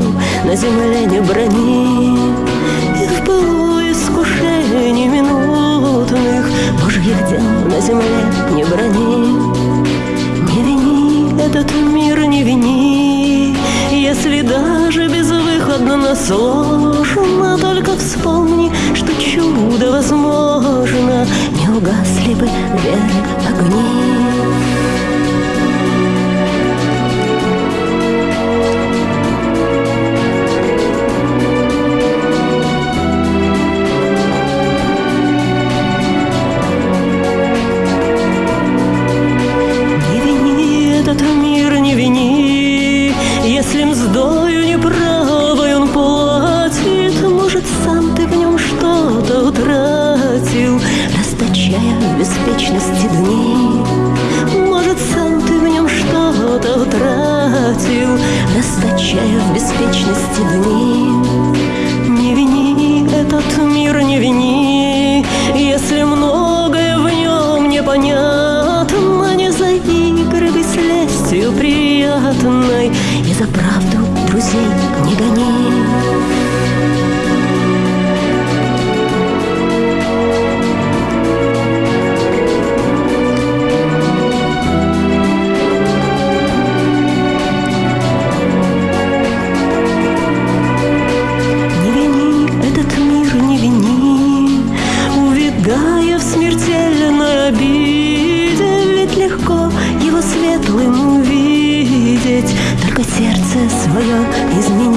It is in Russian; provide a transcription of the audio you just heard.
на земле не брони. И в пылу искушений минутных Божьих дел на земле не брони. Не вини этот мир, не вини. Если даже безвыходно сложно Только вспомни, что чудо возможно. Не угасли бы веры расточая в беспечности дни. Не вини этот мир, не вини, если многое в нем непонятно, не заигрывай с лестью приятной и за правду друзей не гони. Светлым увидеть. Только сердце свое измени